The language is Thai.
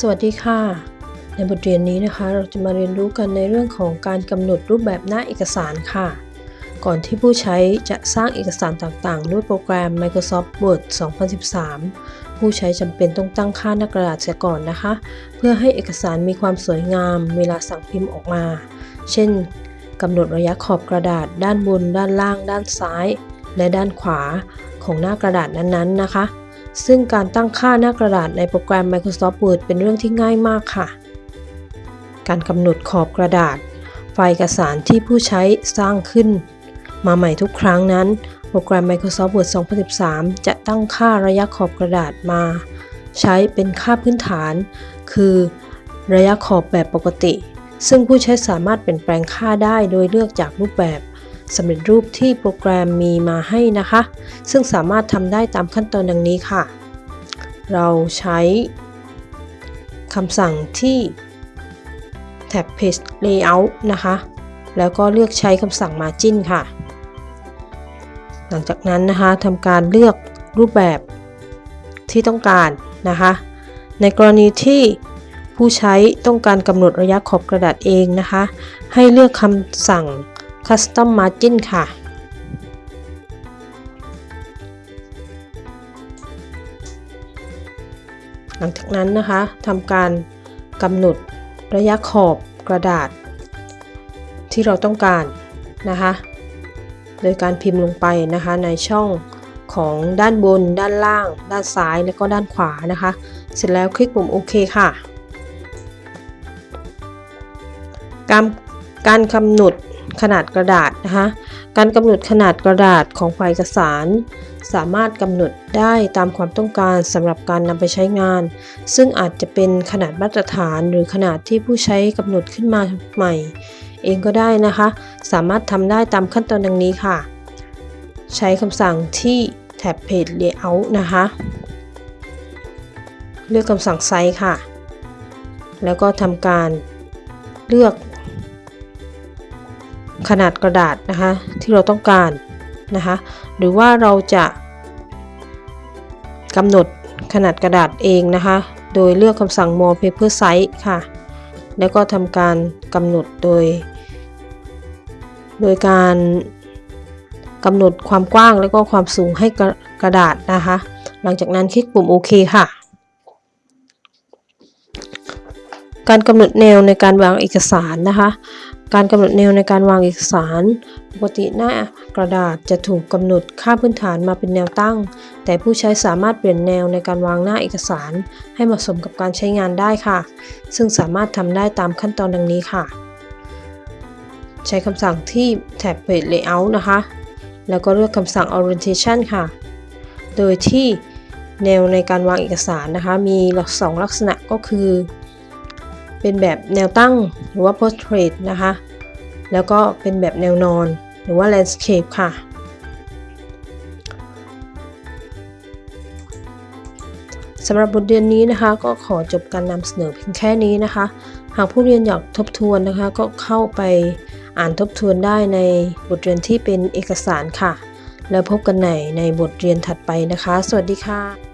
สวัสดีค่ะ ในบทเรียนนี้นะคะ เราจะมาเรียนรู้กันในเรื่องของการกำหนดรูปแบบหน้าเอกสารค่ะ ก่อนที่ผู้ใช้จะสร้างเอกสารต่างๆ ด้วยโปรแกรม Microsoft Word 2013 ผู้ใช้จำเป็นต้องตั้งค่าหน้ากระดาษเสียก่อนนะคะ เพื่อให้เอกสารมีความสวยงาม เวลาสั่งพิมพ์ออกมา เช่นกำหนดระยะขอบกระดาษ ด้านบน ด้านล่าง ด้านซ้าย และด้านขวาของหน้ากระดาษนั้นๆนะคะ ซึ่งการตั้งค่าหน้ากระดาษในโปรแกรม Microsoft Word เป็นเรื่องที่ง่ายมากค่ะ การกำหนดขอบกระดาษ ไฟล์เอกสารที่ผู้ใช้สร้างขึ้น มาใหม่ทุกครั้งนั้น โปรแกรม Microsoft Word 2013 จะตั้งค่าระยะขอบกระดาษมา ใช้เป็นค่าพื้นฐาน คือ ระยะขอบแบบปกติ ซึ่งผู้ใช้สามารถเปลี่ยนแปลงค่าได้โดยเลือกจากรูปแบบ สำเร็จรูปที่โปรแกรมมีมาให้นะคะ ซึ่งสามารถทำได้ตามขั้นตอนดังนี้ค่ะ เราใช้คำสั่งที่แท็บ Page Layout นะคะ แล้วก็เลือกใช้คำสั่ง Margin ค่ะ หลังจากนั้นนะคะทำการเลือกรูปแบบที่ต้องการนะคะ ในกรณีที่ผู้ใช้ต้องการกำหนดระยะขอบกระดาษเองนะคะ ให้เลือกคำสั่ง Custom Margin ค่ะ หลังจากนั้นนะคะทำการกำหนดระยะขอบกระดาษ ที่เราต้องการนะคะ โดยการพิมพ์ลงไปนะคะในช่องของด้านบน ด้านล่าง ด้านซ้าย และก็ด้านขวานะคะ เสร็จแล้วคลิกปุ่มโอเคค่ะ การการกำหนด ขนาดกระดาษนะคะการกำหนดขนาดกระดาษของไฟล์เอกสาร สามารถกำหนดได้ตามความต้องการสำหรับการนำไปใช้งาน ซึ่งอาจจะเป็นขนาดมาตรฐานหรือขนาดที่ผู้ใช้กำหนดขึ้นมาใหม่ เองก็ได้นะคะ สามารถทำได้ตามขั้นตอนดังนี้ค่ะ ใช้คำสั่งที่แท็บ Page Layout นะคะ เลือกคำสั่งไซส์ค่ะ แล้วก็ทำการเลือก ขนาดกระดาษนะคะที่เราต้องการนะคะหรือว่าเราจะกำหนดขนาดกระดาษเองนะคะ โดยเลือกคำสั่ง more paper size ค่ะ แล้วก็ทำการกำหนดโดย โดยการกำหนดความกว้างแล้วก็ความสูงให้กระกระดาษนะคะ หลังจากนั้นคลิกปุ่มโอเคค่ะ การกำหนดแนวในการวางเอกสารนะคะ การกำหนดแนวในการวางเอกสาร ปกติหน้ากระดาษจะถูกกำหนดค่าพื้นฐานมาเป็นแนวตั้ง แต่ผู้ใช้สามารถเปลี่ยนแนวในการวางหน้าเอกสาร ให้เหมาะสมกับการใช้งานได้ค่ะ ซึ่งสามารถทำได้ตามขั้นตอนดังนี้ค่ะ ใช้คำสั่งที่แท็บ Page Layout นะคะ แล้วก็เลือกคำสั่ง Orientation ค่ะ โดยที่แนวในการวางเอกสารนะคะ มีสองลักษณะก็คือ เป็นแบบแนวตั้งหรือว่า Portrait นะคะ แล้วก็เป็นแบบแนวนอนหรือว่า Landscape ค่ะ สำหรับบทเรียนนี้นะคะ ก็ขอจบการนำเสนอเพียงแค่นี้นะคะ หากผู้เรียนอยากทบทวนนะคะ ก็เข้าไปอ่านทบทวนได้ในบทเรียนที่เป็นเอกสารค่ะ แล้วพบกันใหม่ในบทเรียนถัดไปนะคะ สวัสดีค่ะ